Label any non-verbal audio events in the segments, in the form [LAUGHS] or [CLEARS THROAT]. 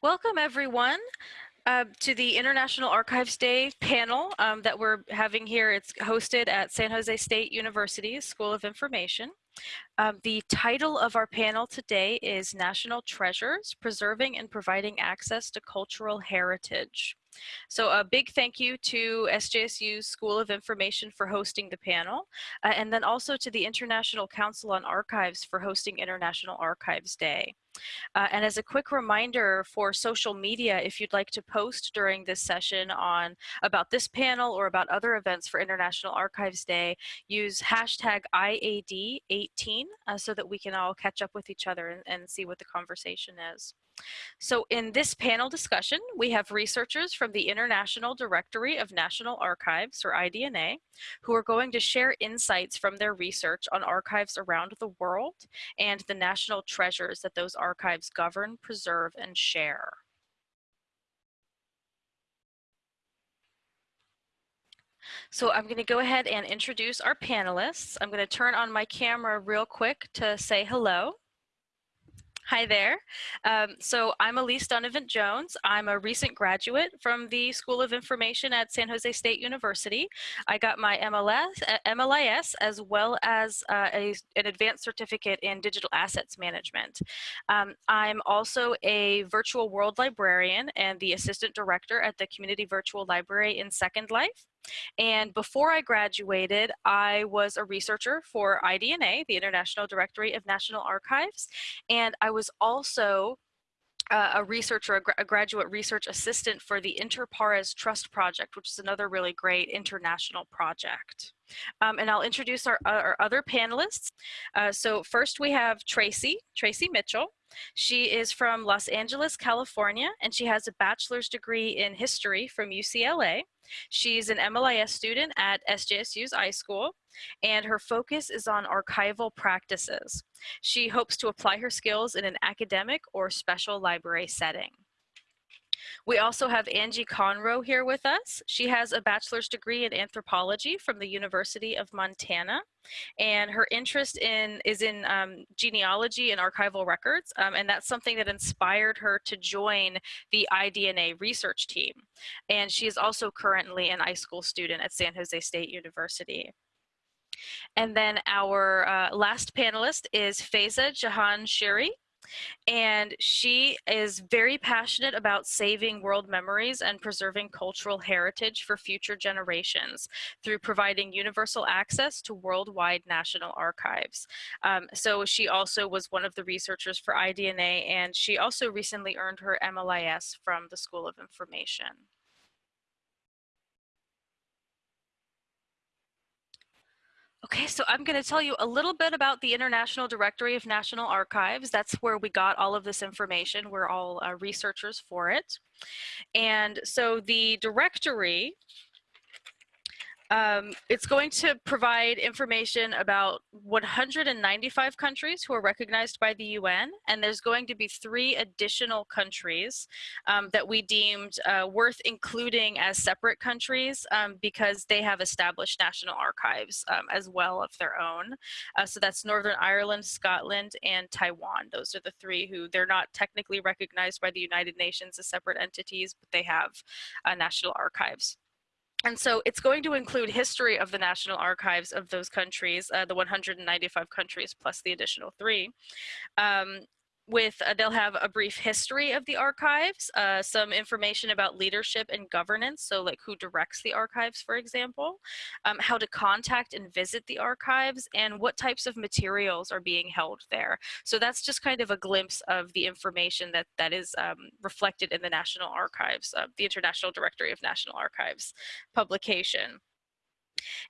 Welcome everyone uh, to the International Archives Day panel um, that we're having here. It's hosted at San Jose State University School of Information. Um, the title of our panel today is National Treasures, Preserving and Providing Access to Cultural Heritage. So a big thank you to SJSU School of Information for hosting the panel, uh, and then also to the International Council on Archives for hosting International Archives Day. Uh, and as a quick reminder for social media, if you'd like to post during this session on about this panel or about other events for International Archives Day, use hashtag IAD18 uh, so that we can all catch up with each other and, and see what the conversation is. So in this panel discussion, we have researchers from the International Directory of National Archives, or IDNA, who are going to share insights from their research on archives around the world and the national treasures that those archives govern, preserve, and share. So I'm going to go ahead and introduce our panelists. I'm going to turn on my camera real quick to say hello. Hi there. Um, so I'm Elise Donovan Jones. I'm a recent graduate from the School of Information at San Jose State University. I got my MLS, uh, MLIS as well as uh, a, an advanced certificate in digital assets management. Um, I'm also a virtual world librarian and the assistant director at the Community Virtual Library in Second Life. And before I graduated, I was a researcher for IDNA, the International Directory of National Archives, and I was also uh, a researcher, a, gra a, graduate research assistant for the Inter Pares Trust Project, which is another really great international project. Um, and I'll introduce our, our other panelists. Uh, so first we have Tracy, Tracy Mitchell. She is from Los Angeles, California, and she has a bachelor's degree in history from UCLA. She's an MLIS student at SJSU's iSchool, and her focus is on archival practices. She hopes to apply her skills in an academic or special library setting. We also have Angie Conroe here with us. She has a bachelor's degree in anthropology from the University of Montana. And her interest in is in um, genealogy and archival records. Um, and that's something that inspired her to join the IDNA research team. And she is also currently an iSchool student at San Jose State University. And then our uh, last panelist is Faiza Jahan Shiri. And she is very passionate about saving world memories and preserving cultural heritage for future generations through providing universal access to worldwide national archives. Um, so she also was one of the researchers for IDNA and she also recently earned her MLIS from the School of Information. Okay, so I'm going to tell you a little bit about the International Directory of National Archives. That's where we got all of this information. We're all uh, researchers for it. And so the directory um, it's going to provide information about 195 countries who are recognized by the UN, and there's going to be three additional countries um, that we deemed uh, worth including as separate countries um, because they have established national archives um, as well of their own. Uh, so that's Northern Ireland, Scotland, and Taiwan. Those are the three who they're not technically recognized by the United Nations as separate entities, but they have uh, national archives. And so it's going to include history of the national archives of those countries, uh, the 195 countries plus the additional three. Um, with uh, they'll have a brief history of the archives, uh, some information about leadership and governance, so like who directs the archives, for example, um, how to contact and visit the archives, and what types of materials are being held there. So that's just kind of a glimpse of the information that that is um, reflected in the National Archives, uh, the International Directory of National Archives publication.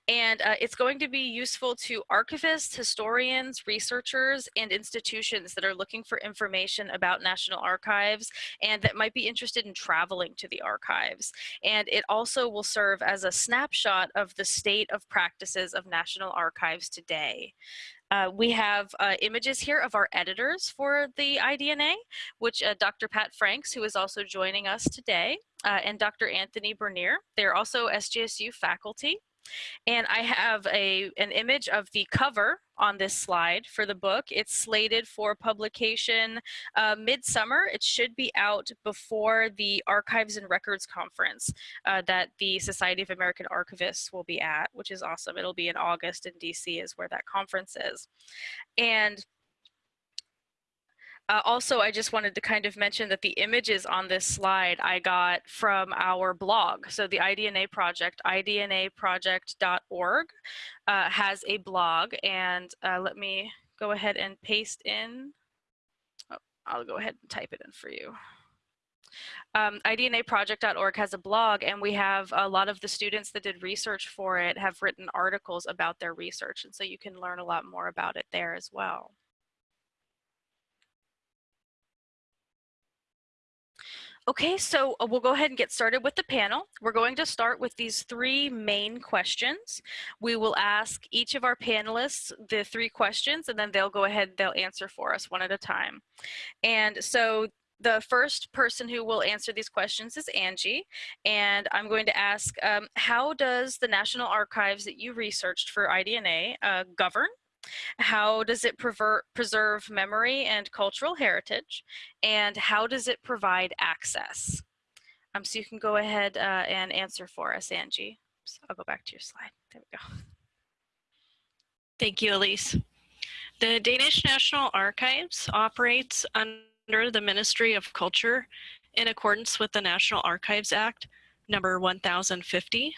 And uh, it's going to be useful to archivists, historians, researchers, and institutions that are looking for information about National Archives and that might be interested in traveling to the archives. And it also will serve as a snapshot of the state of practices of National Archives today. Uh, we have uh, images here of our editors for the IDNA, which uh, Dr. Pat Franks, who is also joining us today, uh, and Dr. Anthony Bernier. They're also SJSU faculty. And I have a, an image of the cover on this slide for the book. It's slated for publication uh, midsummer. It should be out before the Archives and Records Conference uh, that the Society of American Archivists will be at, which is awesome. It'll be in August in DC is where that conference is. And uh, also, I just wanted to kind of mention that the images on this slide I got from our blog. So the iDNA project, idnaproject.org, uh, has a blog. And uh, let me go ahead and paste in. Oh, I'll go ahead and type it in for you. Um, idnaproject.org has a blog and we have a lot of the students that did research for it have written articles about their research and so you can learn a lot more about it there as well. Okay, so uh, we'll go ahead and get started with the panel. We're going to start with these three main questions. We will ask each of our panelists the three questions and then they'll go ahead, they'll answer for us one at a time. And so the first person who will answer these questions is Angie, and I'm going to ask, um, how does the National Archives that you researched for iDNA uh, govern how does it preserve memory and cultural heritage? And how does it provide access? Um, so you can go ahead uh, and answer for us, Angie. So I'll go back to your slide. There we go. Thank you, Elise. The Danish National Archives operates under the Ministry of Culture in accordance with the National Archives Act number 1050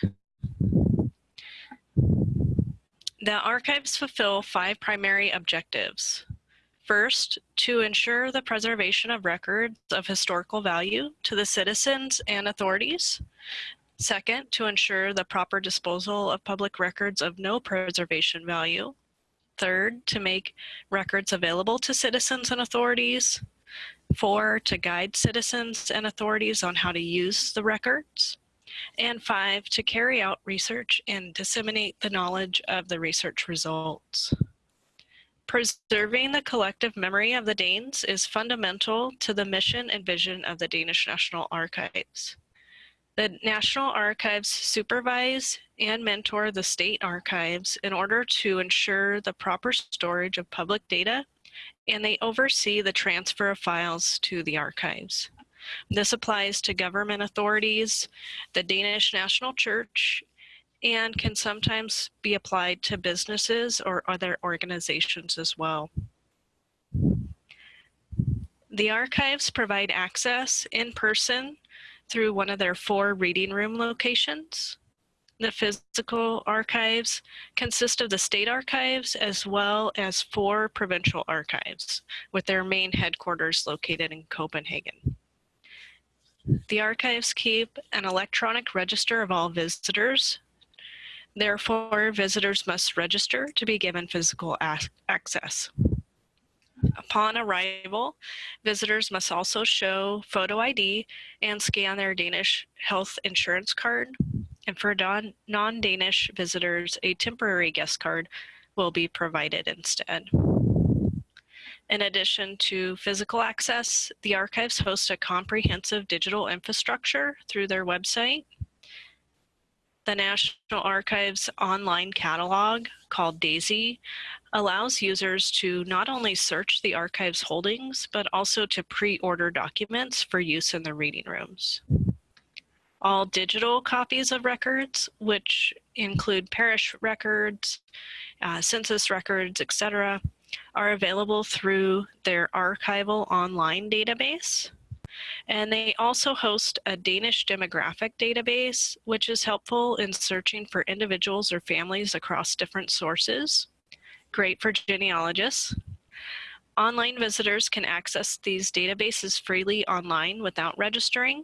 the archives fulfill five primary objectives. First, to ensure the preservation of records of historical value to the citizens and authorities. Second, to ensure the proper disposal of public records of no preservation value. Third, to make records available to citizens and authorities. Four, to guide citizens and authorities on how to use the records and five, to carry out research and disseminate the knowledge of the research results. Preserving the collective memory of the Danes is fundamental to the mission and vision of the Danish National Archives. The National Archives supervise and mentor the state archives in order to ensure the proper storage of public data, and they oversee the transfer of files to the archives. This applies to government authorities, the Danish National Church, and can sometimes be applied to businesses or other organizations as well. The archives provide access in person through one of their four reading room locations. The physical archives consist of the state archives as well as four provincial archives with their main headquarters located in Copenhagen. The archives keep an electronic register of all visitors. Therefore, visitors must register to be given physical access. Upon arrival, visitors must also show photo ID and scan their Danish health insurance card. And for non-Danish visitors, a temporary guest card will be provided instead. In addition to physical access, the archives host a comprehensive digital infrastructure through their website. The National Archives online catalog, called DAISY, allows users to not only search the archive's holdings, but also to pre-order documents for use in the reading rooms. All digital copies of records, which include parish records, uh, census records, etc., are available through their archival online database. And they also host a Danish demographic database, which is helpful in searching for individuals or families across different sources. Great for genealogists. Online visitors can access these databases freely online without registering.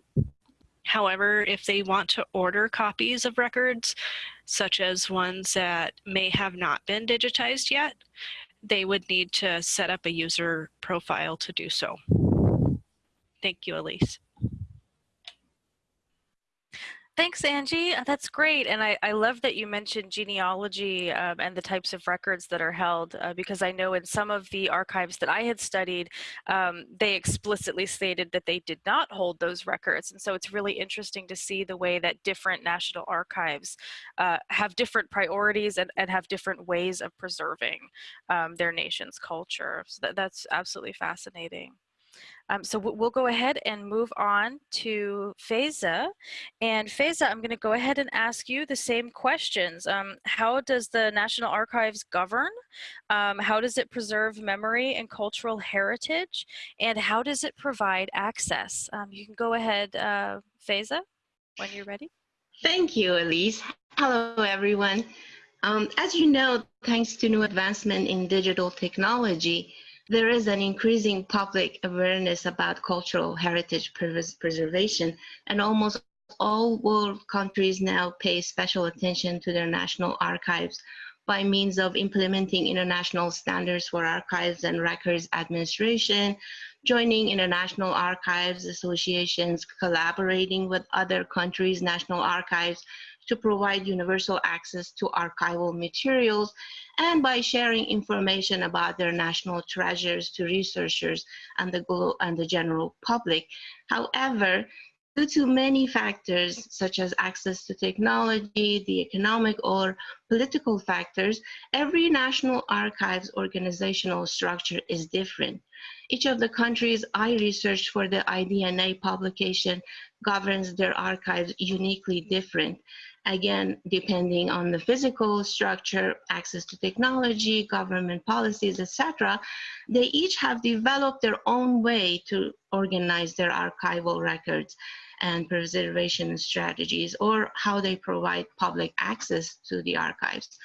However, if they want to order copies of records, such as ones that may have not been digitized yet, they would need to set up a user profile to do so. Thank you, Elise. Thanks, Angie. Uh, That's great. And I, I love that you mentioned genealogy um, and the types of records that are held, uh, because I know in some of the archives that I had studied, um, they explicitly stated that they did not hold those records. And so it's really interesting to see the way that different national archives uh, have different priorities and, and have different ways of preserving um, their nation's culture. So that, that's absolutely fascinating. Um, so we- we'll go ahead and move on to Faiza. And Faiza, I'm going to go ahead and ask you the same questions. Um, how does the National Archives govern? Um, how does it preserve memory and cultural heritage? And how does it provide access? Um, you can go ahead, uh, Faiza, when you're ready. Thank you, Elise. Hello, everyone. Um, as you know, thanks to new advancement in digital technology, there is an increasing public awareness about cultural heritage pres preservation, and almost all world countries now pay special attention to their national archives by means of implementing international standards for archives and records administration, joining international archives associations, collaborating with other countries' national archives to provide universal access to archival materials, and by sharing information about their national treasures to researchers and the, and the general public. However, due to many factors such as access to technology, the economic or political factors, every national archives organizational structure is different. Each of the countries I researched for the IDNA publication governs their archives uniquely different again, depending on the physical structure, access to technology, government policies, etc., they each have developed their own way to organize their archival records and preservation strategies or how they provide public access to the archives.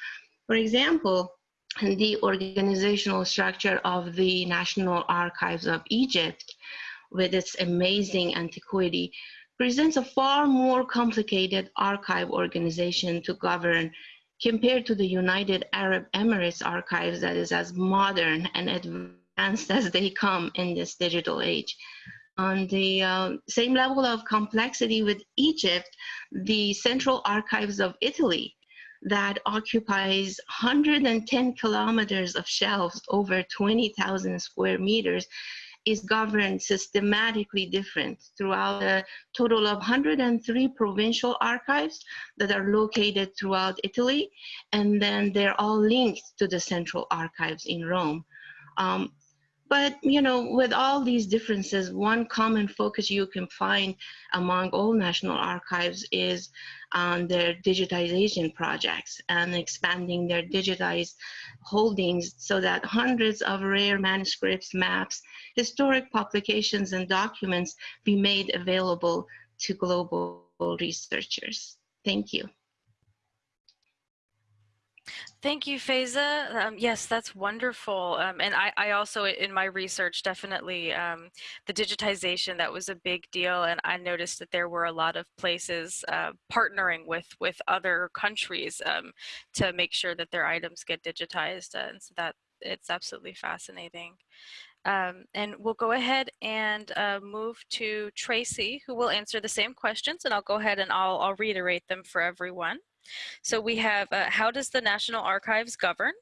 For example, the organizational structure of the National Archives of Egypt with its amazing antiquity presents a far more complicated archive organization to govern compared to the United Arab Emirates archives that is as modern and advanced as they come in this digital age. On the uh, same level of complexity with Egypt, the Central Archives of Italy that occupies 110 kilometers of shelves over 20,000 square meters is governed systematically different throughout a total of 103 provincial archives that are located throughout Italy, and then they're all linked to the central archives in Rome. Um, but you know, with all these differences, one common focus you can find among all national archives is on their digitization projects and expanding their digitized holdings so that hundreds of rare manuscripts, maps, historic publications, and documents be made available to global researchers. Thank you. Thank you, Faiza. Um, yes, that's wonderful. Um, and I, I also, in my research, definitely um, the digitization, that was a big deal. And I noticed that there were a lot of places uh, partnering with, with other countries um, to make sure that their items get digitized. And so that it's absolutely fascinating. Um, and we'll go ahead and uh, move to Tracy, who will answer the same questions. And I'll go ahead and I'll, I'll reiterate them for everyone. So we have uh, how does the National Archives govern?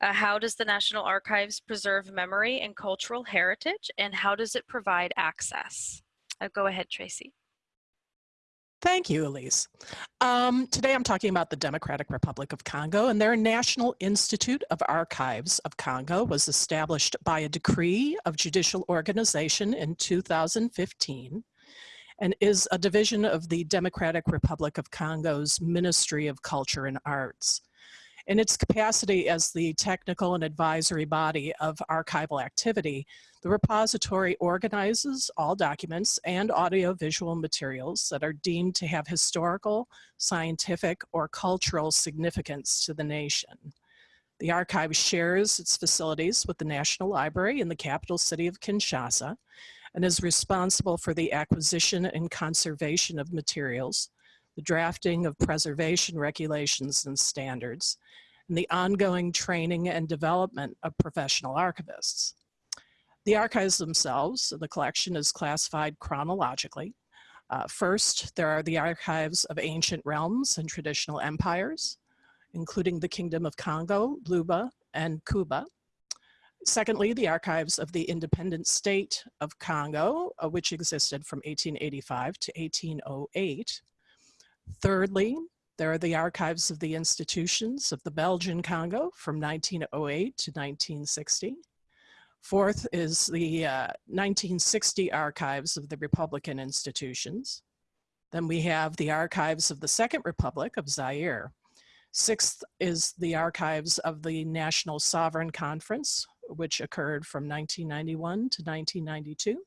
Uh, how does the National Archives preserve memory and cultural heritage? And how does it provide access? Uh, go ahead, Tracy. Thank you, Elise. Um, today I'm talking about the Democratic Republic of Congo and their National Institute of Archives of Congo was established by a decree of judicial organization in 2015 and is a division of the Democratic Republic of Congo's Ministry of Culture and Arts. In its capacity as the technical and advisory body of archival activity, the repository organizes all documents and audiovisual materials that are deemed to have historical, scientific, or cultural significance to the nation. The archive shares its facilities with the National Library in the capital city of Kinshasa and is responsible for the acquisition and conservation of materials, the drafting of preservation regulations and standards, and the ongoing training and development of professional archivists. The archives themselves, the collection is classified chronologically. Uh, first, there are the archives of ancient realms and traditional empires, including the Kingdom of Congo, Luba, and Kuba. Secondly, the archives of the independent state of Congo, uh, which existed from 1885 to 1808. Thirdly, there are the archives of the institutions of the Belgian Congo from 1908 to 1960. Fourth is the uh, 1960 archives of the Republican institutions. Then we have the archives of the Second Republic of Zaire. Sixth is the archives of the National Sovereign Conference, which occurred from 1991 to 1992.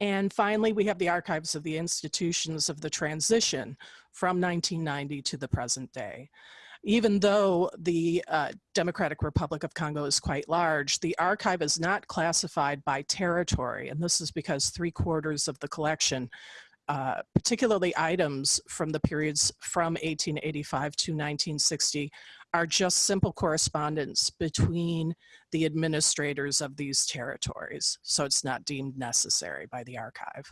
And finally, we have the archives of the institutions of the transition from 1990 to the present day. Even though the uh, Democratic Republic of Congo is quite large, the archive is not classified by territory. And this is because three quarters of the collection uh, particularly items from the periods from 1885 to 1960 are just simple correspondence between the administrators of these territories. So it's not deemed necessary by the archive.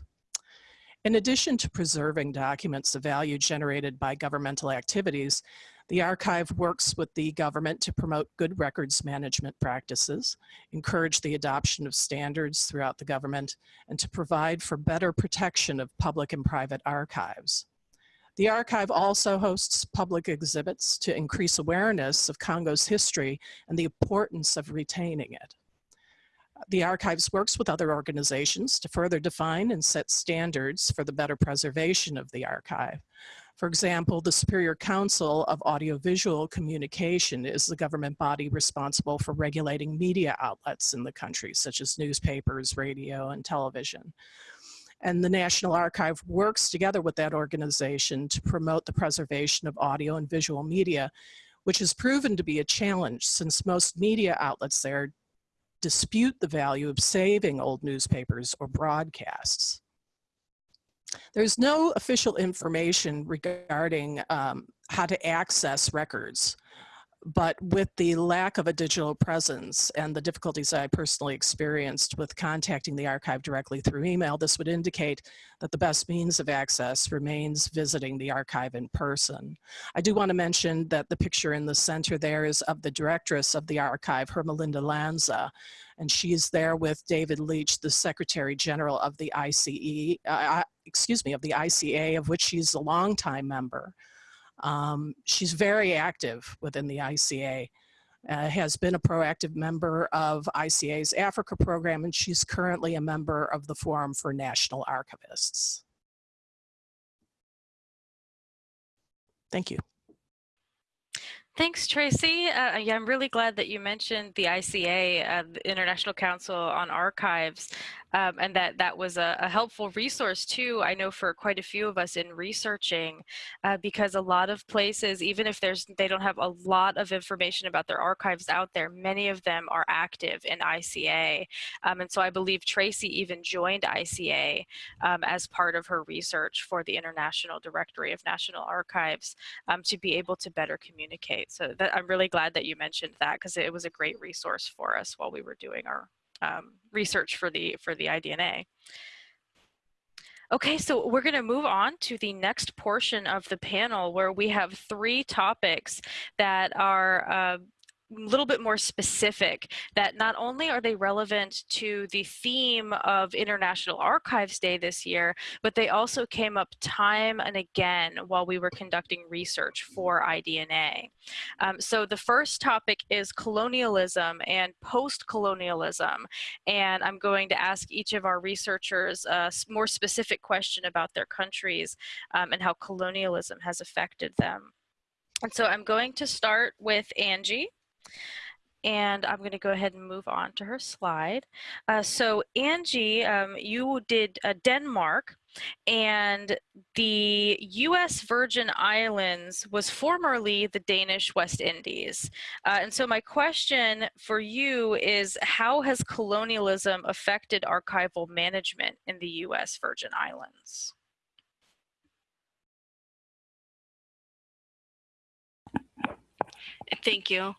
In addition to preserving documents of value generated by governmental activities, the archive works with the government to promote good records management practices, encourage the adoption of standards throughout the government, and to provide for better protection of public and private archives. The archive also hosts public exhibits to increase awareness of Congo's history and the importance of retaining it. The archives works with other organizations to further define and set standards for the better preservation of the archive. For example, the Superior Council of Audiovisual Communication is the government body responsible for regulating media outlets in the country, such as newspapers, radio, and television. And the National Archive works together with that organization to promote the preservation of audio and visual media, which has proven to be a challenge since most media outlets there dispute the value of saving old newspapers or broadcasts. There's no official information regarding um, how to access records but with the lack of a digital presence and the difficulties I personally experienced with contacting the archive directly through email, this would indicate that the best means of access remains visiting the archive in person. I do want to mention that the picture in the center there is of the directress of the archive, Hermelinda Lanza, and she's there with David Leitch, the Secretary General of the ICE, uh, excuse me, of the ICA, of which she's a longtime member. Um, she's very active within the ICA, uh, has been a proactive member of ICA's Africa program, and she's currently a member of the Forum for National Archivists. Thank you. Thanks, Tracy. Uh, yeah, I'm really glad that you mentioned the ICA, uh, the International Council on Archives um, and that that was a, a, helpful resource too. I know for quite a few of us in researching, uh, because a lot of places, even if there's they don't have a lot of information about their archives out there, many of them are active in ICA, um, and so I believe Tracy even joined ICA um, as part of her research for the International Directory of National Archives um, to be able to better communicate. So that, I'm really glad that you mentioned that because it was a great resource for us while we were doing our um, research for the for the IDNA. Okay, so we're going to move on to the next portion of the panel where we have three topics that are uh, little bit more specific that not only are they relevant to the theme of International Archives Day this year, but they also came up time and again while we were conducting research for IDNA. Um, so the first topic is colonialism and post-colonialism. And I'm going to ask each of our researchers a more specific question about their countries um, and how colonialism has affected them. And so I'm going to start with Angie. And I'm going to go ahead and move on to her slide. Uh, so Angie, um, you did uh, Denmark and the U.S. Virgin Islands was formerly the Danish West Indies. Uh, and so my question for you is how has colonialism affected archival management in the U.S. Virgin Islands? Thank you.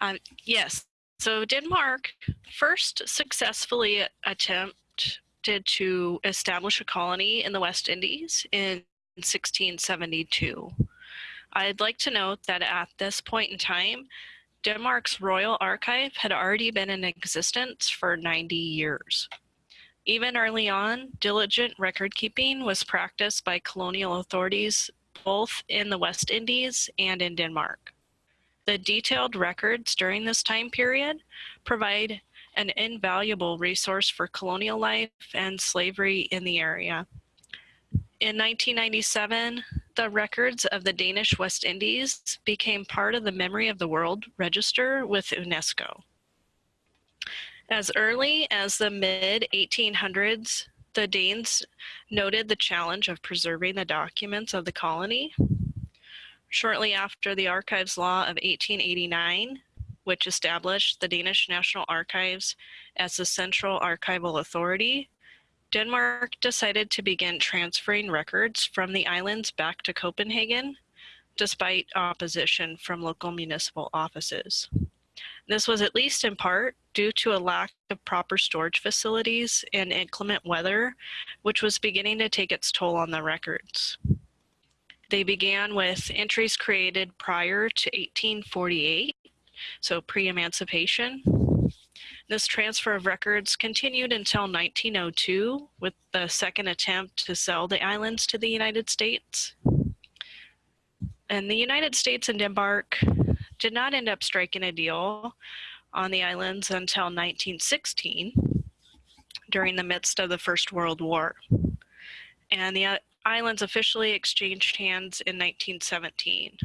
Um, yes, so Denmark first successfully attempted to establish a colony in the West Indies in 1672. I'd like to note that at this point in time, Denmark's Royal Archive had already been in existence for 90 years. Even early on, diligent record keeping was practiced by colonial authorities both in the West Indies and in Denmark. The detailed records during this time period provide an invaluable resource for colonial life and slavery in the area. In 1997, the records of the Danish West Indies became part of the Memory of the World Register with UNESCO. As early as the mid 1800s, the Danes noted the challenge of preserving the documents of the colony. Shortly after the Archives Law of 1889, which established the Danish National Archives as the central archival authority, Denmark decided to begin transferring records from the islands back to Copenhagen, despite opposition from local municipal offices. This was at least in part due to a lack of proper storage facilities and inclement weather, which was beginning to take its toll on the records. They began with entries created prior to 1848, so pre-emancipation. This transfer of records continued until 1902 with the second attempt to sell the islands to the United States. And the United States and Denmark did not end up striking a deal on the islands until 1916 during the midst of the First World War. And the islands officially exchanged hands in 1917.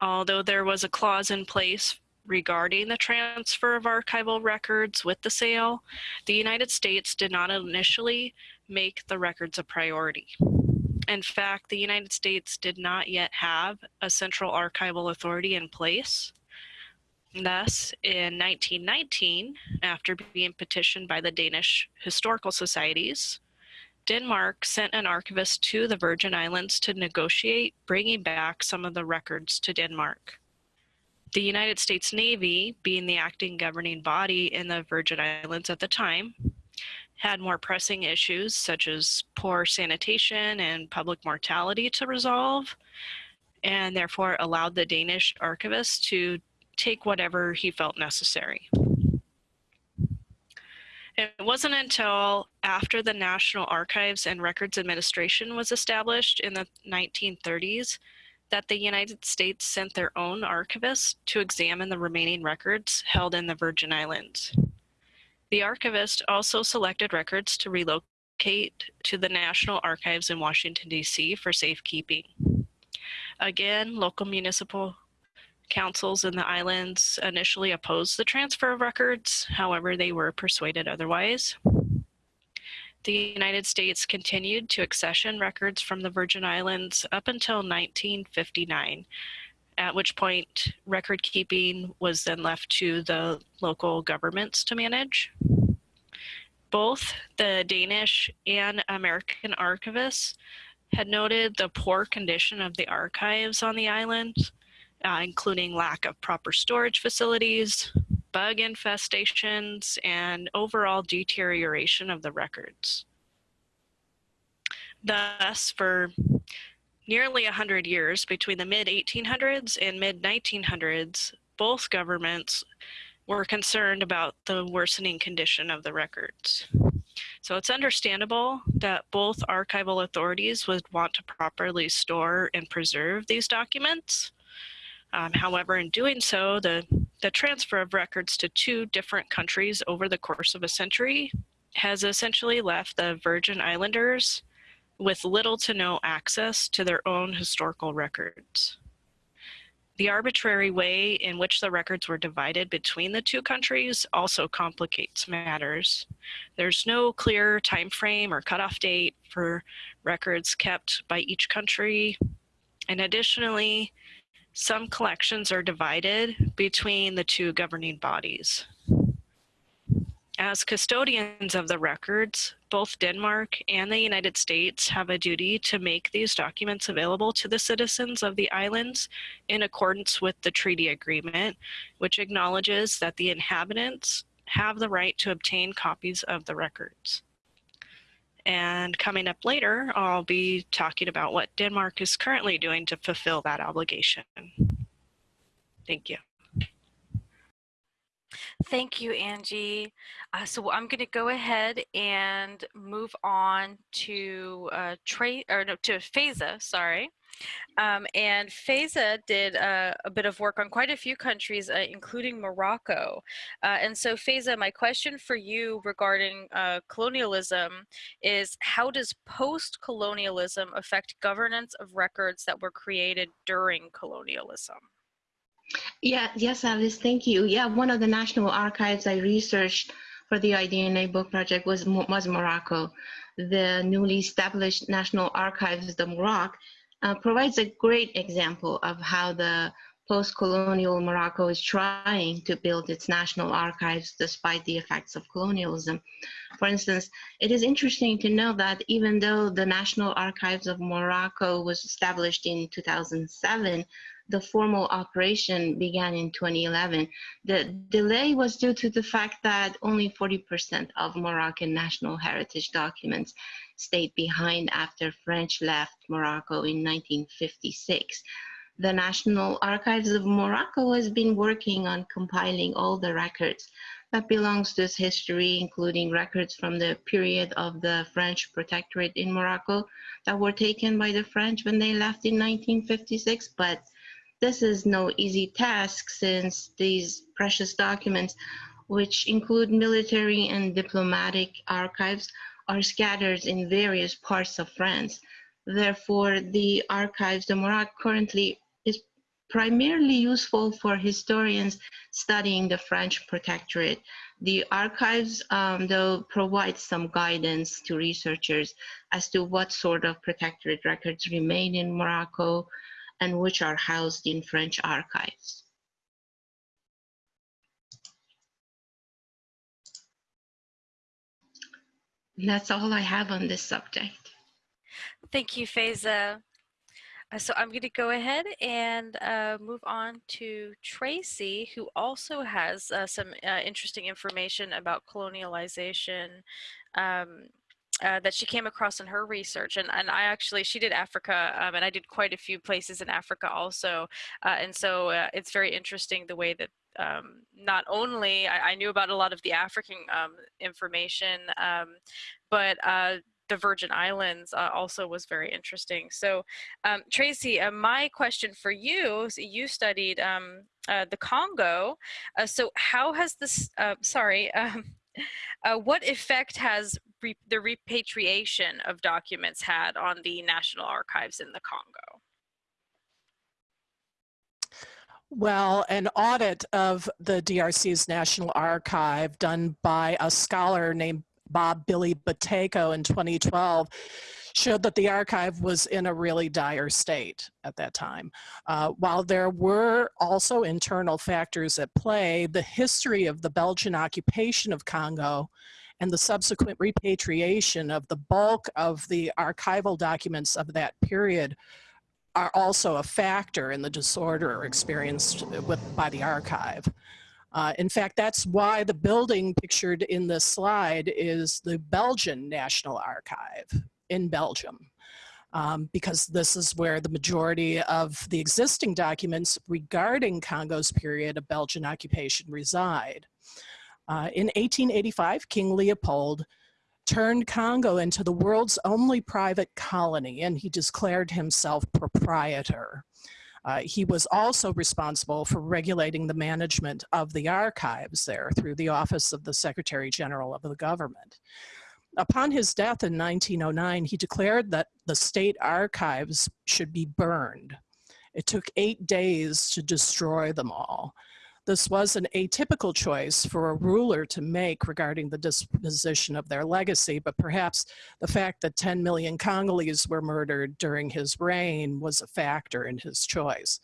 Although there was a clause in place regarding the transfer of archival records with the sale, the United States did not initially make the records a priority. In fact, the United States did not yet have a central archival authority in place. Thus, in 1919, after being petitioned by the Danish historical societies, Denmark sent an archivist to the Virgin Islands to negotiate bringing back some of the records to Denmark. The United States Navy, being the acting governing body in the Virgin Islands at the time, had more pressing issues such as poor sanitation and public mortality to resolve, and therefore allowed the Danish archivist to take whatever he felt necessary. It wasn't until after the National Archives and Records Administration was established in the 1930s that the United States sent their own archivist to examine the remaining records held in the Virgin Islands. The archivist also selected records to relocate to the National Archives in Washington, D.C. for safekeeping. Again, local municipal councils in the islands initially opposed the transfer of records, however, they were persuaded otherwise. The United States continued to accession records from the Virgin Islands up until 1959, at which point record keeping was then left to the local governments to manage. Both the Danish and American archivists had noted the poor condition of the archives on the island, uh, including lack of proper storage facilities, bug infestations, and overall deterioration of the records. Thus, for nearly 100 years between the mid 1800s and mid 1900s, both governments were concerned about the worsening condition of the records. So it's understandable that both archival authorities would want to properly store and preserve these documents. Um, however, in doing so, the, the transfer of records to two different countries over the course of a century has essentially left the Virgin Islanders with little to no access to their own historical records. The arbitrary way in which the records were divided between the two countries also complicates matters. There's no clear time frame or cutoff date for records kept by each country. And additionally, some collections are divided between the two governing bodies. As custodians of the records, both Denmark and the United States have a duty to make these documents available to the citizens of the islands in accordance with the treaty agreement, which acknowledges that the inhabitants have the right to obtain copies of the records. And coming up later, I'll be talking about what Denmark is currently doing to fulfill that obligation. Thank you. Thank you, Angie. Uh, so I'm going to go ahead and move on to uh, or no, to Faiza. Sorry. Um, and Faiza did uh, a bit of work on quite a few countries, uh, including Morocco. Uh, and so Faiza, my question for you regarding uh, colonialism is how does post-colonialism affect governance of records that were created during colonialism? Yeah, yes, Alice, thank you. Yeah, one of the national archives I researched for the IDNA book project was, was Morocco. The newly established National Archives, the MOROC, uh, provides a great example of how the post-colonial Morocco is trying to build its national archives despite the effects of colonialism. For instance, it is interesting to know that even though the National Archives of Morocco was established in 2007, the formal operation began in 2011. The delay was due to the fact that only 40% of Moroccan national heritage documents stayed behind after French left Morocco in 1956. The National Archives of Morocco has been working on compiling all the records that belongs to its history, including records from the period of the French protectorate in Morocco that were taken by the French when they left in 1956, but this is no easy task since these precious documents, which include military and diplomatic archives, are scattered in various parts of France. Therefore, the archives de Maroc currently is primarily useful for historians studying the French protectorate. The archives, um, though, provide some guidance to researchers as to what sort of protectorate records remain in Morocco, and which are housed in French archives. That's all I have on this subject. Thank you, Faiza. Uh, so I'm going to go ahead and uh, move on to Tracy, who also has uh, some uh, interesting information about colonialization um, uh, that she came across in her research and, and I actually she did Africa um, and I did quite a few places in Africa also uh, and so uh, it's very interesting the way that um, not only I, I, knew about a lot of the African um, information um, but uh, the Virgin Islands uh, also was very interesting. So um, Tracy, my question for you, so you studied um, the Congo. so how has this, sorry, [LAUGHS] uh, what effect has re the repatriation of documents had on the National Archives in the Congo? Well, an audit of the DRC's National Archive done by a scholar named Bob Billy Buteyko in 2012 showed that the archive was in a really dire state at that time. Uh, while there were also internal factors at play, the history of the Belgian occupation of Congo and the subsequent repatriation of the bulk of the archival documents of that period are also a factor in the disorder experienced with, by the archive. Uh, in fact, that's why the building pictured in this slide is the Belgian National Archive in Belgium. Um, because this is where the majority of the existing documents regarding Congo's period of Belgian occupation reside. Uh, in 1885, King Leopold turned Congo into the world's only private colony and he declared himself proprietor. Uh, he was also responsible for regulating the management of the archives there through the Office of the Secretary General of the government. Upon his death in 1909, he declared that the state archives should be burned. It took eight days to destroy them all. This was an atypical choice for a ruler to make regarding the disposition of their legacy, but perhaps the fact that 10 million Congolese were murdered during his reign was a factor in his choice.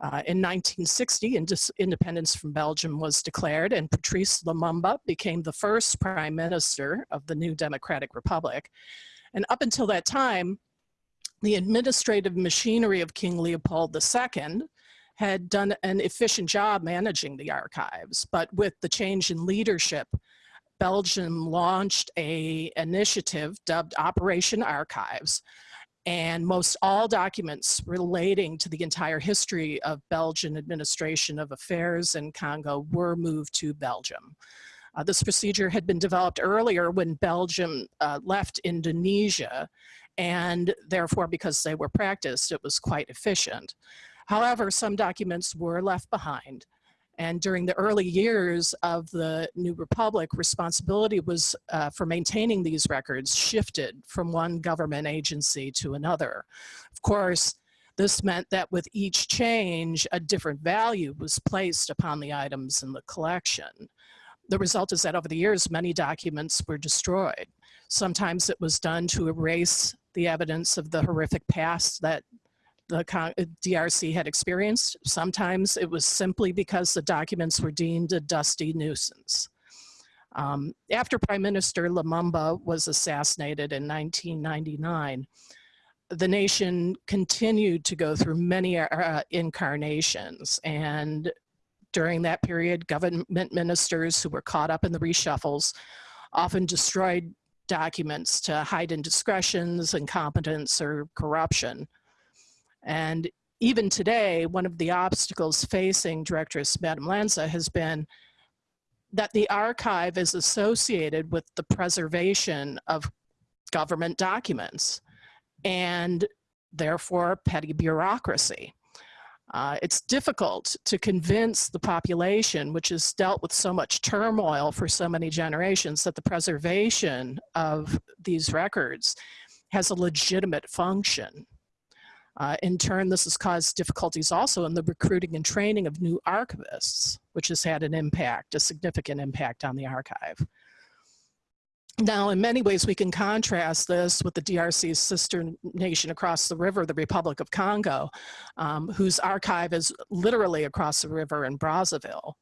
Uh, in 1960, independence from Belgium was declared and Patrice Lumumba became the first prime minister of the new Democratic Republic. And up until that time, the administrative machinery of King Leopold II had done an efficient job managing the archives, but with the change in leadership, Belgium launched a initiative dubbed Operation Archives, and most all documents relating to the entire history of Belgian administration of affairs in Congo were moved to Belgium. Uh, this procedure had been developed earlier when Belgium uh, left Indonesia, and therefore, because they were practiced, it was quite efficient. However, some documents were left behind. And during the early years of the New Republic, responsibility was uh, for maintaining these records shifted from one government agency to another. Of course, this meant that with each change, a different value was placed upon the items in the collection. The result is that over the years, many documents were destroyed. Sometimes it was done to erase the evidence of the horrific past that the uh, DRC had experienced. Sometimes it was simply because the documents were deemed a dusty nuisance. Um, after Prime Minister Lumumba was assassinated in 1999, the nation continued to go through many uh, incarnations and during that period, government ministers who were caught up in the reshuffles often destroyed documents to hide indiscretions, incompetence, or corruption. And even today, one of the obstacles facing Directress Madame Lanza has been that the archive is associated with the preservation of government documents and therefore petty bureaucracy. Uh, it's difficult to convince the population, which has dealt with so much turmoil for so many generations, that the preservation of these records has a legitimate function. Uh, in turn, this has caused difficulties also in the recruiting and training of new archivists, which has had an impact, a significant impact on the archive. Now, in many ways, we can contrast this with the DRC's sister nation across the river, the Republic of Congo, um, whose archive is literally across the river in Brazzaville.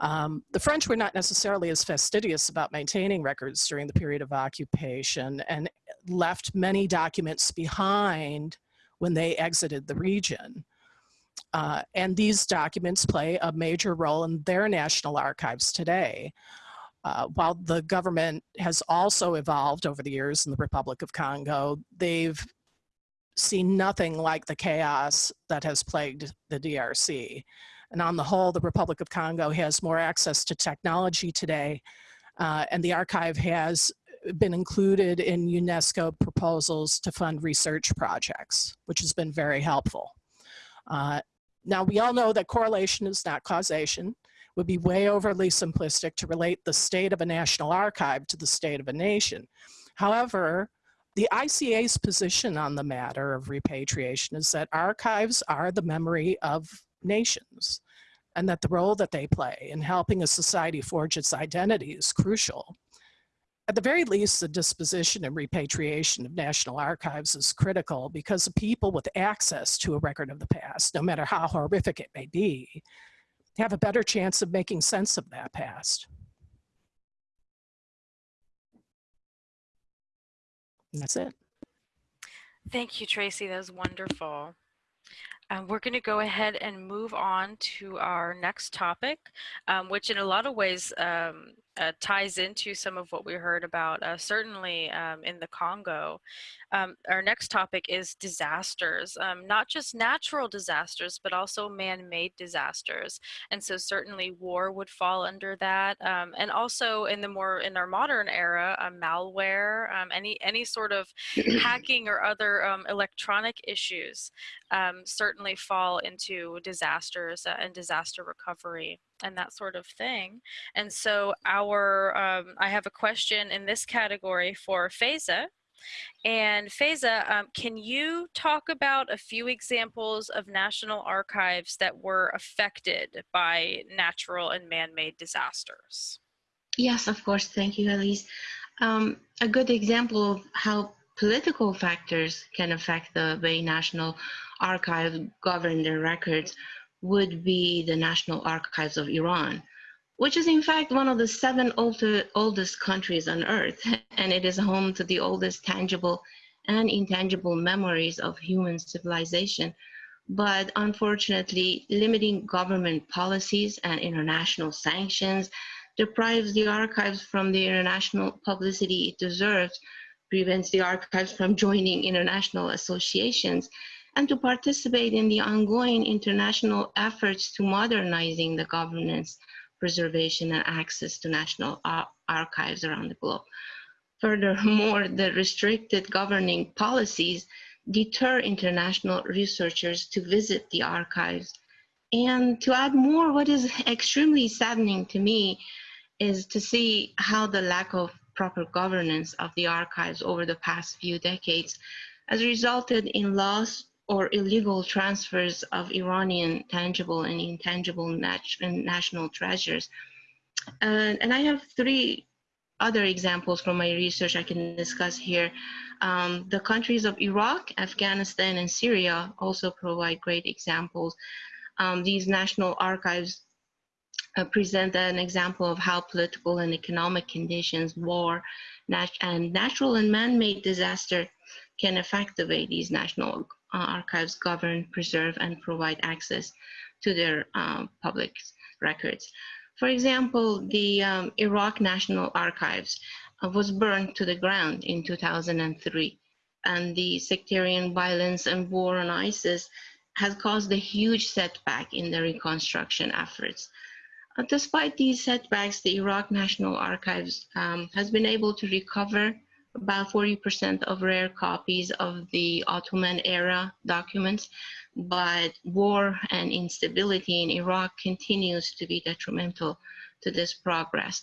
Um, the French were not necessarily as fastidious about maintaining records during the period of occupation and left many documents behind when they exited the region. Uh, and these documents play a major role in their national archives today. Uh, while the government has also evolved over the years in the Republic of Congo, they've seen nothing like the chaos that has plagued the DRC. And on the whole, the Republic of Congo has more access to technology today, uh, and the archive has been included in UNESCO proposals to fund research projects, which has been very helpful. Uh, now, we all know that correlation is not causation. It would be way overly simplistic to relate the state of a national archive to the state of a nation. However, the ICA's position on the matter of repatriation is that archives are the memory of nations and that the role that they play in helping a society forge its identity is crucial. At the very least, the disposition and repatriation of national archives is critical because people with access to a record of the past, no matter how horrific it may be, have a better chance of making sense of that past. And that's it. Thank you, Tracy. That was wonderful. Um, we're going to go ahead and move on to our next topic, um, which in a lot of ways um, uh, ties into some of what we heard about, uh, certainly um, in the Congo. Um, our next topic is disasters, um, not just natural disasters, but also man-made disasters. And so certainly war would fall under that. Um, and also in the more, in our modern era, uh, malware, um, any, any sort of [CLEARS THROAT] hacking or other um, electronic issues certainly fall into disasters uh, and disaster recovery and that sort of thing. And so our, um, I have a question in this category for Faiza. And Faiza, um, can you talk about a few examples of national archives that were affected by natural and man-made disasters? Yes, of course. Thank you, Elise. Um, a good example of how political factors can affect the way National Archive govern their records would be the National Archives of Iran, which is in fact one of the seven older, oldest countries on earth, [LAUGHS] and it is home to the oldest tangible and intangible memories of human civilization. But unfortunately, limiting government policies and international sanctions deprives the archives from the international publicity it deserves, prevents the archives from joining international associations, and to participate in the ongoing international efforts to modernizing the governance, preservation, and access to national ar archives around the globe. Furthermore, the restricted governing policies deter international researchers to visit the archives. And to add more, what is extremely saddening to me is to see how the lack of proper governance of the archives over the past few decades has resulted in loss or illegal transfers of Iranian tangible and intangible nat national treasures. And, and I have three other examples from my research I can discuss here. Um, the countries of Iraq, Afghanistan, and Syria also provide great examples. Um, these national archives uh, present an example of how political and economic conditions, war, nat and natural and man-made disaster can affect the way these national archives govern, preserve, and provide access to their um, public records. For example, the um, Iraq National Archives uh, was burned to the ground in 2003, and the sectarian violence and war on ISIS has caused a huge setback in the reconstruction efforts. Uh, despite these setbacks, the Iraq National Archives um, has been able to recover about 40% of rare copies of the Ottoman era documents but war and instability in Iraq continues to be detrimental to this progress.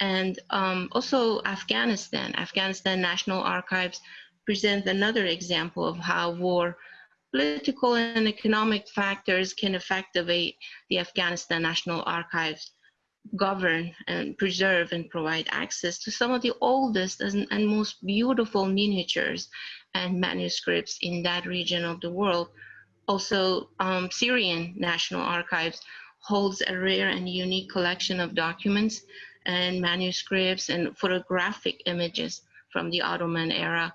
And um, also Afghanistan, Afghanistan National Archives present another example of how war, political and economic factors can affect the way the Afghanistan National Archives govern and preserve and provide access to some of the oldest and, most beautiful miniatures and manuscripts in that region of the world also, um, Syrian National Archives holds a rare and unique collection of documents and manuscripts and photographic images from the Ottoman era.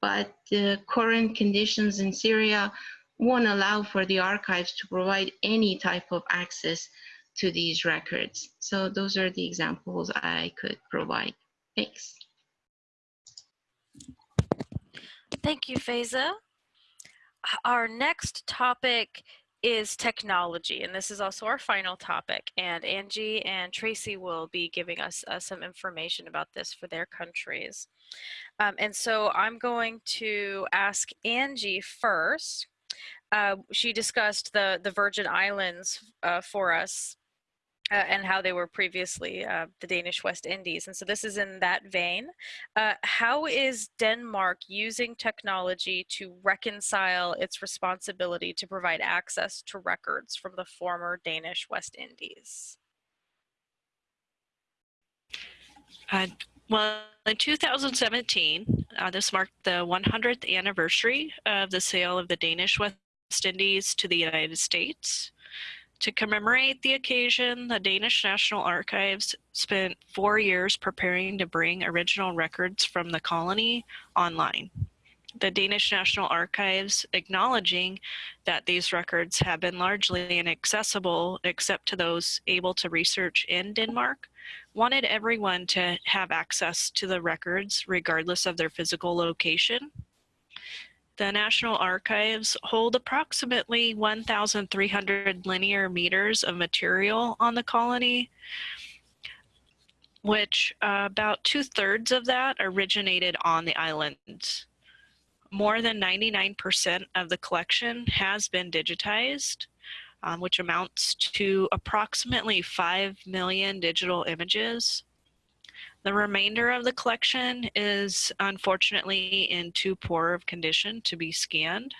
But the current conditions in Syria won't allow for the archives to provide any type of access to these records. So those are the examples I could provide. Thanks. Thank you, Faiza our next topic is technology, and this is also our final topic. And Angie and Tracy will be giving us uh, some information about this for their countries. Um, and so I'm going to ask Angie first. Uh, she discussed the, the Virgin Islands uh, for us uh, and how they were previously uh, the Danish West Indies. And so this is in that vein. Uh, how is Denmark using technology to reconcile its responsibility to provide access to records from the former Danish West Indies? Uh, well, in 2017, uh, this marked the 100th anniversary of the sale of the Danish West Indies to the United States. To commemorate the occasion, the Danish National Archives spent four years preparing to bring original records from the colony online. The Danish National Archives, acknowledging that these records have been largely inaccessible except to those able to research in Denmark, wanted everyone to have access to the records regardless of their physical location the National Archives hold approximately 1,300 linear meters of material on the colony, which uh, about two thirds of that originated on the islands. More than 99% of the collection has been digitized, um, which amounts to approximately 5 million digital images. The remainder of the collection is unfortunately in too poor of condition to be scanned.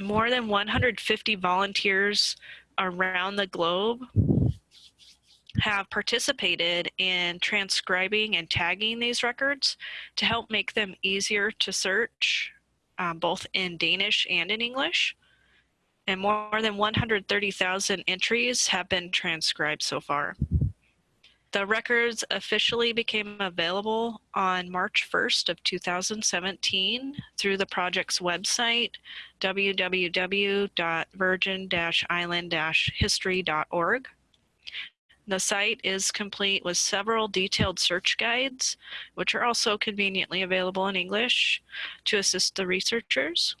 More than 150 volunteers around the globe have participated in transcribing and tagging these records to help make them easier to search, um, both in Danish and in English. And more than 130,000 entries have been transcribed so far. The records officially became available on March 1st of 2017 through the project's website, www.virgin-island-history.org. The site is complete with several detailed search guides, which are also conveniently available in English to assist the researchers.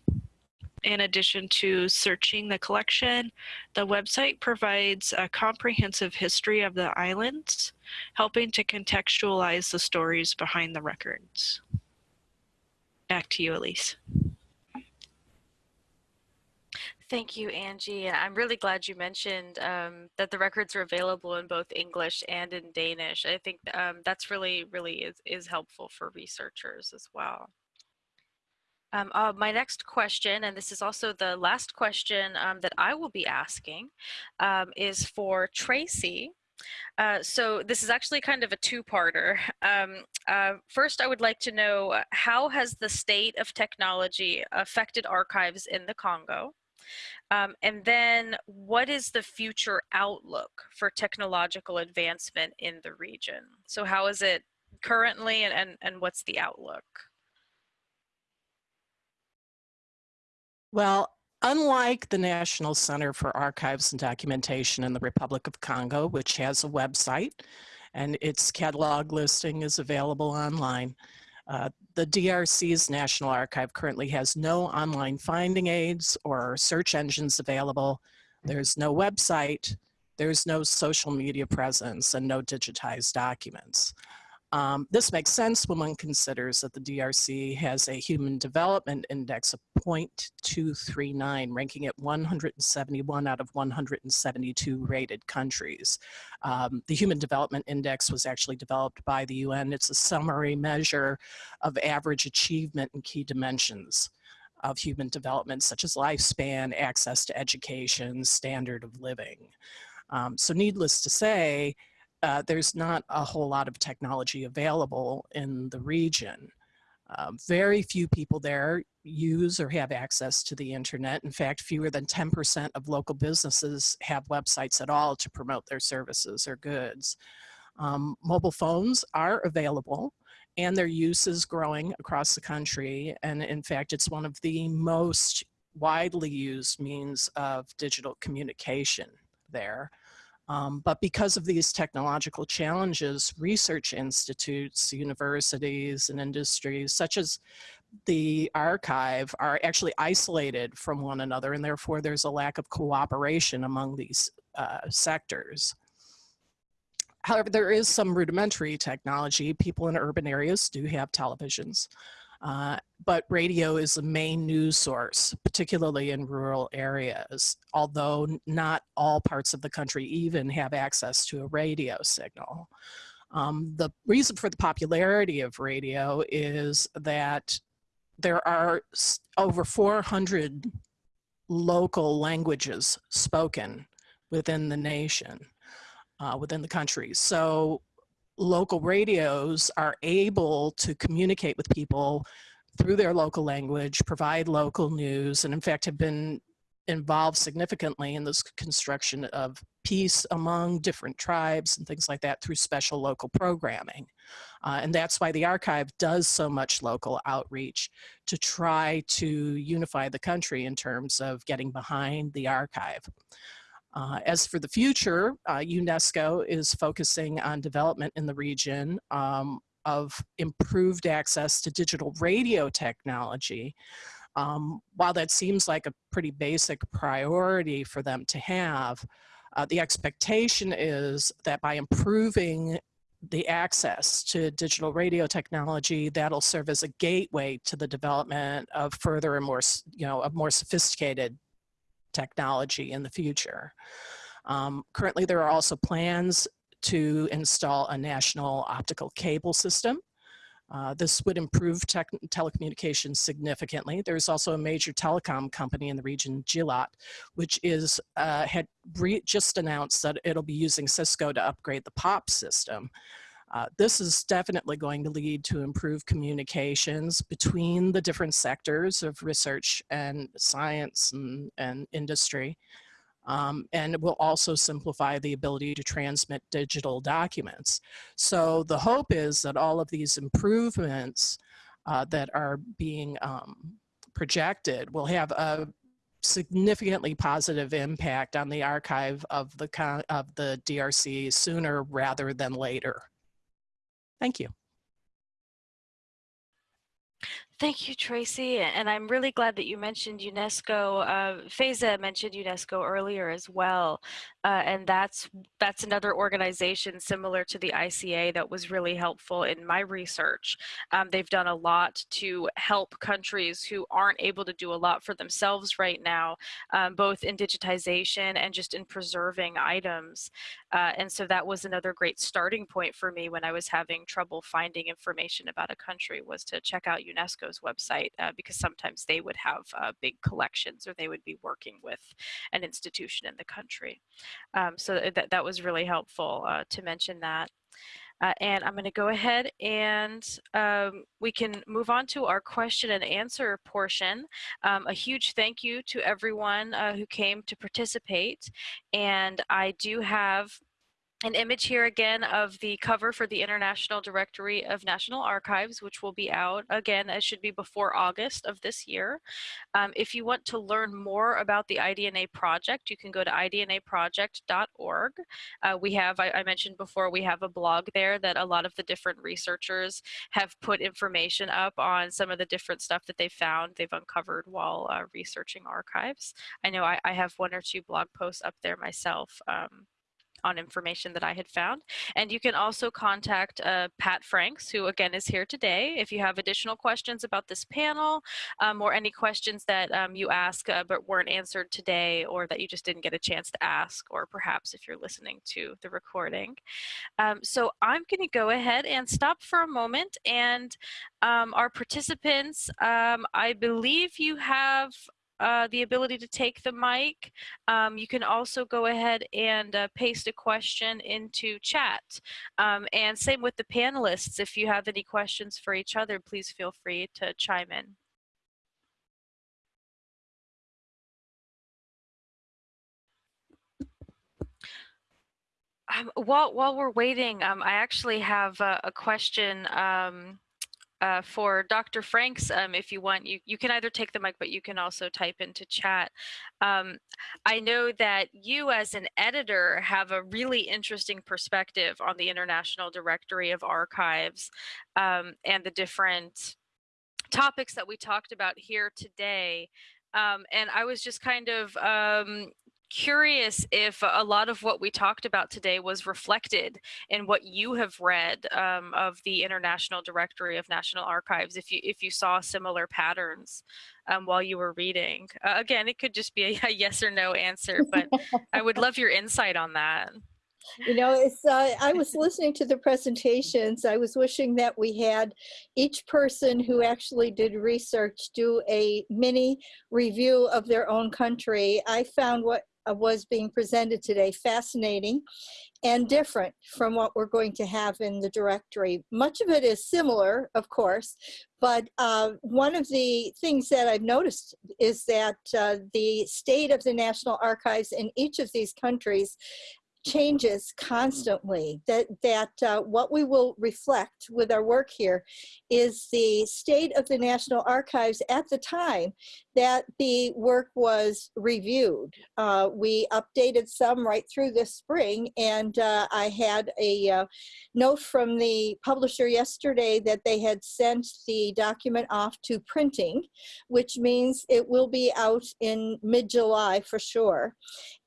In addition to searching the collection, the website provides a comprehensive history of the islands, helping to contextualize the stories behind the records. Back to you, Elise. Thank you, Angie. And I'm really glad you mentioned um, that the records are available in both English and in Danish. I think um, that's really, really is, is helpful for researchers as well. Um, uh, my next question, and this is also the last question um, that I will be asking, um, is for Tracy. Uh, so this is actually kind of a two-parter. [LAUGHS] Um, uh, first, I would like to know uh, how has the state of technology affected archives in the Congo? Um, and then what is the future outlook for technological advancement in the region? So how is it currently and, and, and what's the outlook? Well, unlike the National Center for Archives and Documentation in the Republic of Congo, which has a website and its catalog listing is available online, uh, the DRC's National Archive currently has no online finding aids or search engines available. There's no website, there's no social media presence, and no digitized documents. Um, this makes sense when one considers that the DRC has a Human Development Index of 0.239, ranking it 171 out of 172 rated countries. Um, the Human Development Index was actually developed by the UN. It's a summary measure of average achievement in key dimensions of human development, such as lifespan, access to education, standard of living. Um, so needless to say, uh, there's not a whole lot of technology available in the region. Um, very few people there use or have access to the internet. In fact, fewer than 10% of local businesses have websites at all to promote their services or goods. Um, mobile phones are available and their use is growing across the country. And in fact, it's one of the most widely used means of digital communication there. Um, but because of these technological challenges, research institutes, universities, and industries such as the archive are actually isolated from one another and therefore there's a lack of cooperation among these uh, sectors. However, there is some rudimentary technology. People in urban areas do have televisions. Uh, but radio is the main news source, particularly in rural areas, although not all parts of the country even have access to a radio signal. Um, the reason for the popularity of radio is that there are over 400 local languages spoken within the nation, uh, within the country. So local radios are able to communicate with people through their local language, provide local news, and in fact have been involved significantly in this construction of peace among different tribes and things like that through special local programming. Uh, and that's why the archive does so much local outreach to try to unify the country in terms of getting behind the archive. Uh, as for the future, uh, UNESCO is focusing on development in the region um, of improved access to digital radio technology. Um, while that seems like a pretty basic priority for them to have, uh, the expectation is that by improving the access to digital radio technology, that'll serve as a gateway to the development of further and more, you know, of more sophisticated technology in the future. Um, currently, there are also plans to install a national optical cable system. Uh, this would improve telecommunications significantly. There's also a major telecom company in the region, Gilat, which is uh, had just announced that it'll be using Cisco to upgrade the POP system. Uh, this is definitely going to lead to improved communications between the different sectors of research and science and, and industry. Um, and it will also simplify the ability to transmit digital documents. So the hope is that all of these improvements uh, that are being um, projected will have a significantly positive impact on the archive of the, of the DRC sooner rather than later. Thank you. Thank you, Tracy. And I'm really glad that you mentioned UNESCO. Uh, Faiza mentioned UNESCO earlier as well. Uh, and that's that's another organization similar to the ICA that was really helpful in my research. Um, they've done a lot to help countries who aren't able to do a lot for themselves right now, um, both in digitization and just in preserving items. Uh, and so that was another great starting point for me when I was having trouble finding information about a country was to check out Website uh, because sometimes they would have uh, big collections or they would be working with an institution in the country. Um, so that, that was really helpful uh, to mention that. Uh, and I'm going to go ahead and um, we can move on to our question and answer portion. Um, a huge thank you to everyone uh, who came to participate. And I do have an image here again of the cover for the International Directory of National Archives, which will be out again, it should be before August of this year. Um, if you want to learn more about the IDNA project, you can go to idnaproject.org. Uh, we have, I, I, mentioned before, we have a blog there that a lot of the different researchers have put information up on some of the different stuff that they found, they've uncovered while uh, researching archives. I know I, I, have one or two blog posts up there myself. Um, on information that I had found. And you can also contact uh, Pat Franks, who again is here today, if you have additional questions about this panel um, or any questions that um, you ask uh, but weren't answered today or that you just didn't get a chance to ask, or perhaps if you're listening to the recording. Um, so I'm going to go ahead and stop for a moment and um, our participants, um, I believe you have uh, the ability to take the mic. Um, you can also go ahead and uh, paste a question into chat. Um, and same with the panelists. If you have any questions for each other, please feel free to chime in. Um, while while we're waiting, um, I actually have a, a question um, uh, for Dr. Franks, um, if you want, you, you can either take the mic, but you can also type into chat. Um, I know that you as an editor have a really interesting perspective on the International Directory of Archives um, and the different topics that we talked about here today. Um, and I was just kind of um, curious if a lot of what we talked about today was reflected in what you have read um, of the International Directory of National Archives, if you if you saw similar patterns um, while you were reading. Uh, again, it could just be a, a [LAUGHS] yes or no answer, but I would love your insight on that. You know, it's, uh, I was listening to the presentations. I was wishing that we had each person who actually did research do a mini review of their own country. I found what was being presented today fascinating and different from what we're going to have in the directory. Much of it is similar, of course, but uh, one of the things that I've noticed is that uh, the state of the National Archives in each of these countries changes constantly that that uh, what we will reflect with our work here is the state of the National Archives at the time that the work was reviewed. Uh, we updated some right through this spring and uh, I had a uh, note from the publisher yesterday that they had sent the document off to printing, which means it will be out in mid-July for sure.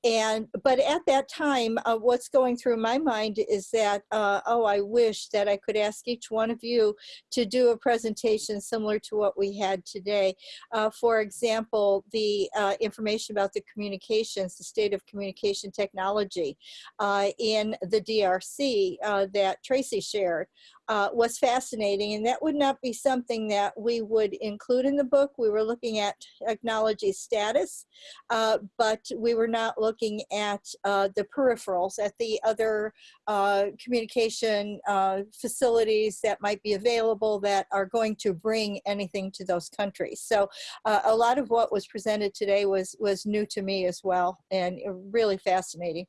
And, but at that time, uh, what's going through my mind is that, uh, oh, I wish that I could ask each one of you to do a presentation similar to what we had today. Uh, for example, the uh, information about the communications, the state of communication technology uh, in the DRC uh, that Tracy shared uh, was fascinating. And that would not be something that we would include in the book. We were looking at technology status, uh, but we were not looking at uh, the peripherals, at the other uh, communication uh, facilities that might be available that are going to bring anything to those countries. So uh, a lot of what was presented today was, was new to me as well and really fascinating.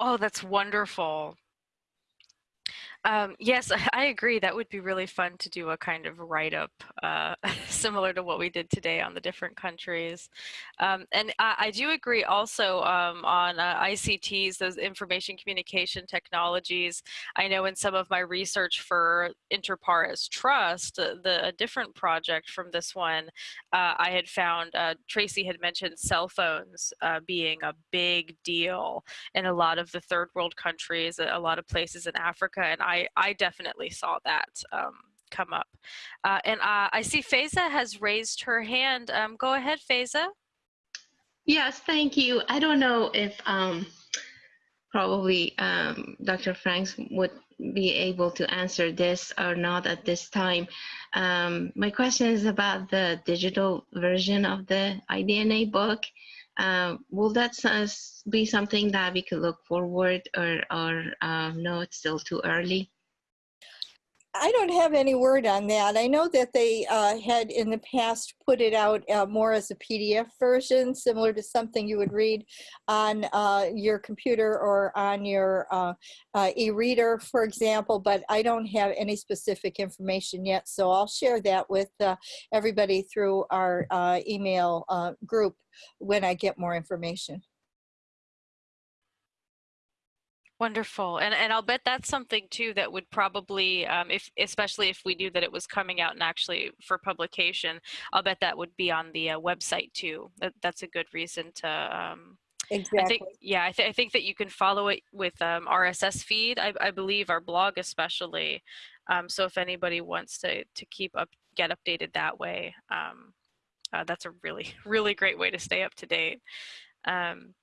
Oh, that's wonderful. Um, yes, [LAUGHS] I agree. That would be really fun to do a kind of write up uh, [LAUGHS] similar to what we did today on the different countries. Um, and I, I, do agree also um, on uh, ICTs, those information communication technologies. I know in some of my research for InterPARES Trust, uh, the a different project from this one, uh, I had found uh, Tracy had mentioned cell phones uh, being a big deal in a lot of the third world countries, a lot of places in Africa, and I I, I definitely saw that um, come up. Uh, and uh, I see Faiza has raised her hand. Um, go ahead, Faiza. Yes, thank you. I don't know if um, probably um, Dr. Franks would be able to answer this or not at this time. Um, my question is about the digital version of the iDNA book. Uh, will that be something that we could look forward or, or um, no, it's still too early? I don't have any word on that. I know that they uh, had in the past put it out uh, more as a PDF version, similar to something you would read on uh, your computer or on your uh, uh, e-reader, for example, but I don't have any specific information yet. So I'll share that with uh, everybody through our email group when I get more information. Wonderful, and and I'll bet that's something too that would probably, um, if especially if we knew that it was coming out and actually for publication, I'll bet that would be on the uh, website too. That that's a good reason to. Um, exactly. I think, yeah, I, th I think that you can follow it with um, RSS feed. I, I believe our blog especially. Um, so if anybody wants to to keep up, get updated that way, um, uh, that's a really [LAUGHS] really great way to stay up to date. Um,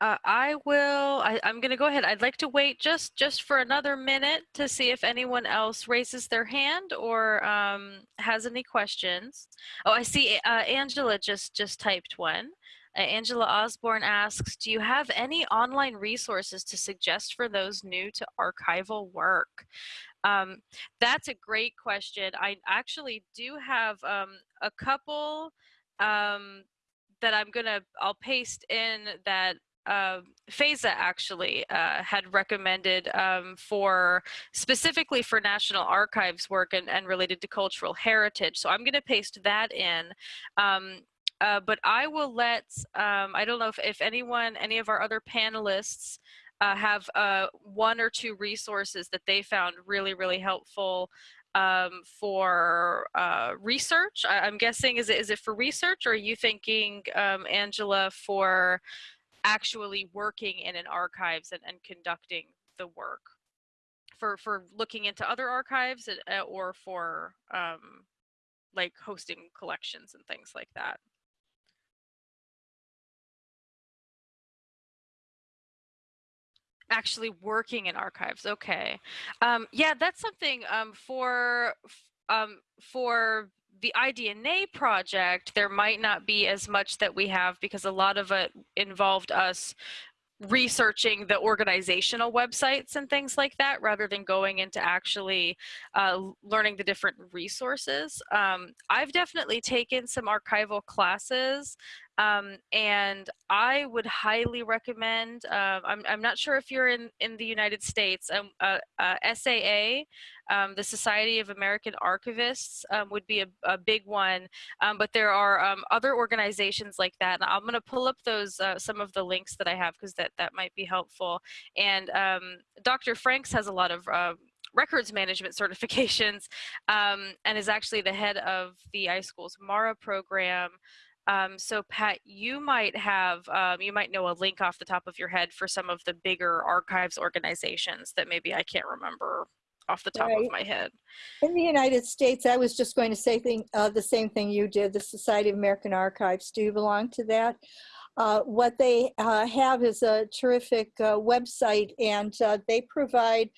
uh, I will, I, I'm going to go ahead. I'd like to wait just, just for another minute to see if anyone else raises their hand or um, has any questions. Oh, I see uh, Angela just, just typed one. Uh, Angela Osborne asks, do you have any online resources to suggest for those new to archival work? Um, that's a great question. I actually do have um, a couple um, that I'm gonna, I'll paste in that uh, Faiza actually uh, had recommended um, for specifically for National Archives work and, and related to cultural heritage. So I'm going to paste that in. Um, uh, but I will let, um, I don't know if, if anyone, any of our other panelists uh, have uh, one or two resources that they found really, really helpful um, for uh, research. I, am guessing, is it, is it for research or are you thinking, um, Angela, for actually working in an archives and, and conducting the work for for looking into other archives uh, or for um, like hosting collections and things like that. Actually working in archives, okay. Um, yeah, that's something um, for um, for the iDNA project, there might not be as much that we have because a lot of it involved us researching the organizational websites and things like that rather than going into actually uh, learning the different resources. Um, I've definitely taken some archival classes um, and I would highly recommend, uh, I'm, I'm not sure if you're in, in the United States, um, uh, uh, SAA, um, the Society of American Archivists um, would be a, a big one, um, but there are other organizations like that. And I'm gonna pull up those, uh, some of the links that I have because that, that might be helpful. And Dr. Franks has a lot of uh, records management [LAUGHS] certifications um, and is actually the head of the iSchool's MARA program. Um, so Pat, you might have, um, you might know a link off the top of your head for some of the bigger archives organizations that maybe I can't remember off the top right. of my head. In the United States, I was just going to say thing, uh, the same thing you did, the Society of American Archives. Do you belong to that? Uh, what they uh, have is a terrific uh, website and uh, they provide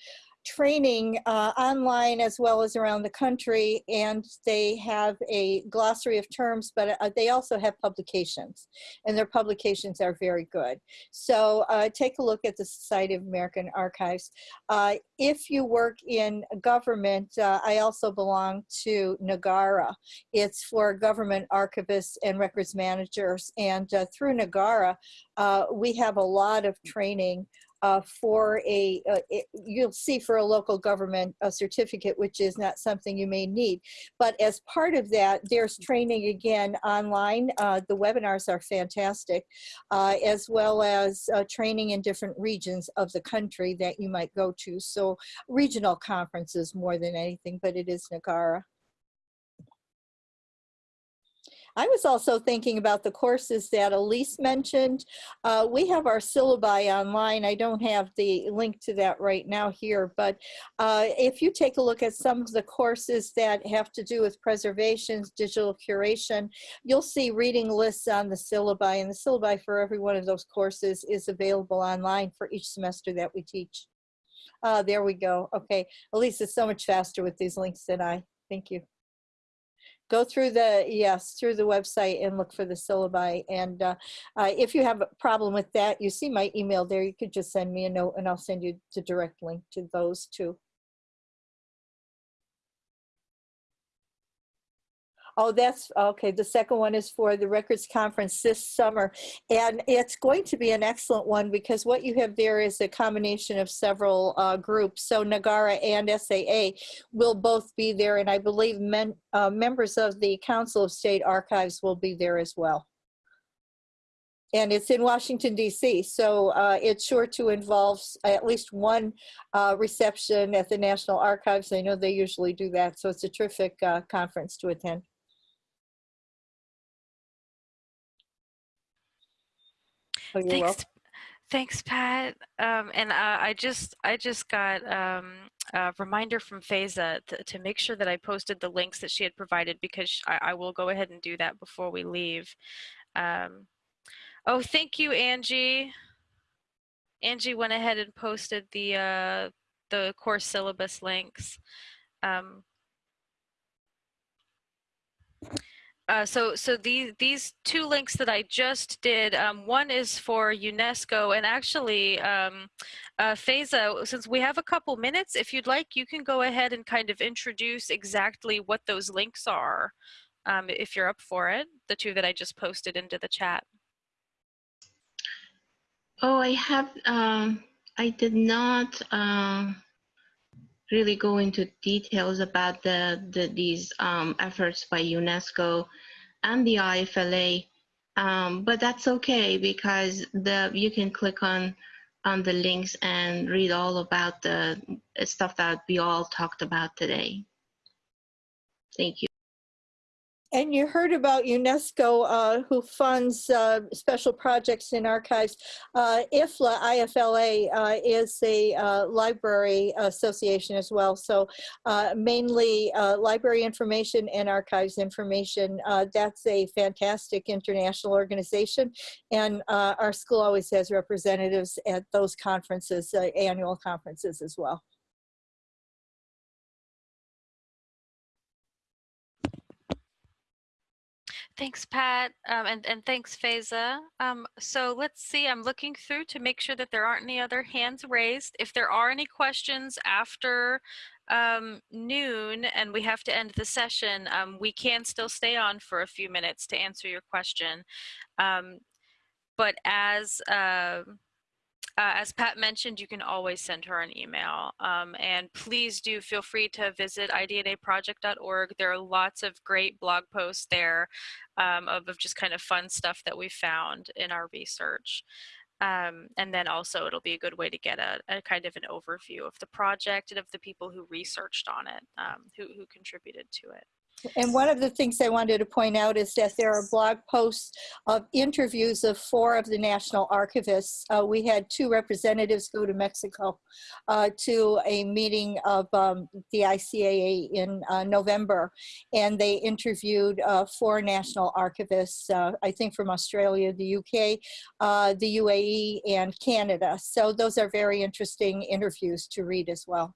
training uh, online as well as around the country and they have a glossary of terms but uh, they also have publications and their publications are very good. So uh, take a look at the Society of American Archives. Uh, if you work in government uh, I also belong to NAGARA. It's for government archivists and records managers and uh, through NAGARA we have a lot of training uh, for a, uh, it- you'll see for a local government a certificate, which is not something you may need. But as part of that, there's training again online. Uh, The webinars are fantastic, uh, as well as uh, training in different regions of the country that you might go to. So regional conferences more than anything, but it is Nagara. I was also thinking about the courses that Elise mentioned. Uh, we have our syllabi online. I don't have the link to that right now here, but uh, if you take a look at some of the courses that have to do with preservations, digital curation, you'll see reading lists on the syllabi, and the syllabi for every one of those courses is available online for each semester that we teach. Uh, there we go. Okay, Elise is so much faster with these links than I. Thank you go through the, yes, through the website and look for the syllabi. And uh, uh, if you have a problem with that, you see my email there. You could just send me a note and I'll send you the direct link to those two. Oh, that's, okay, the second one is for the Records Conference this summer. And it's going to be an excellent one because what you have there is a combination of several uh, groups. So Nagara and SAA will both be there, and I believe men, uh, members of the Council of State Archives will be there as well. And it's in Washington, D.C., so uh, it's sure to involve at least one uh, reception at the National Archives. I know they usually do that, so it's a terrific uh, conference to attend. Oh, you're welcome. Thanks, thanks, Pat. Um, and uh, I just I just got um, a reminder from Faiza to, to make sure that I posted the links that she had provided because I, I will go ahead and do that before we leave. Um, oh, thank you, Angie. Angie went ahead and posted the uh, the course syllabus links. Um, uh, so so these these two links that I just did, um, one is for UNESCO, and actually, um, uh, Faiza, since we have a couple minutes, if you'd like, you can go ahead and kind of introduce exactly what those links are, um, if you're up for it. The two that I just posted into the chat. Oh, I have, um, I did not um, really go into details about the, the these um, efforts by UNESCO and the IFLA, um, but that's okay because the you can click on on the links and read all about the stuff that we all talked about today. Thank you. And you heard about UNESCO, uh, who funds uh, special projects in archives. Uh, IFLA, IFLA, uh, is a uh, library association as well. So uh, mainly library information and archives information. that's a fantastic international organization. And our school always has representatives at those conferences, annual conferences as well. Thanks, Pat, um, and, and thanks, Faiza. Um, so let's see, I'm looking through to make sure that there aren't any other hands raised. If there are any questions after um, noon and we have to end the session, um, we can still stay on for a few minutes to answer your question. Um, but as uh, uh, as Pat mentioned, you can always send her an email. Um, and please do feel free to visit idnaproject.org. There are lots of great blog posts there um, of, of, just kind of fun stuff that we found in our research. Um, and then also it'll be a good way to get a, a, kind of an overview of the project and of the people who researched on it, um, who, who contributed to it. And one of the things I wanted to point out is that there are blog posts of interviews of four of the national archivists. Uh, we had two representatives go to Mexico uh, to a meeting of um, the ICAA in uh, November, and they interviewed uh, four national archivists, uh, I think from Australia, the UK, uh, the UAE, and Canada. So those are very interesting interviews to read as well.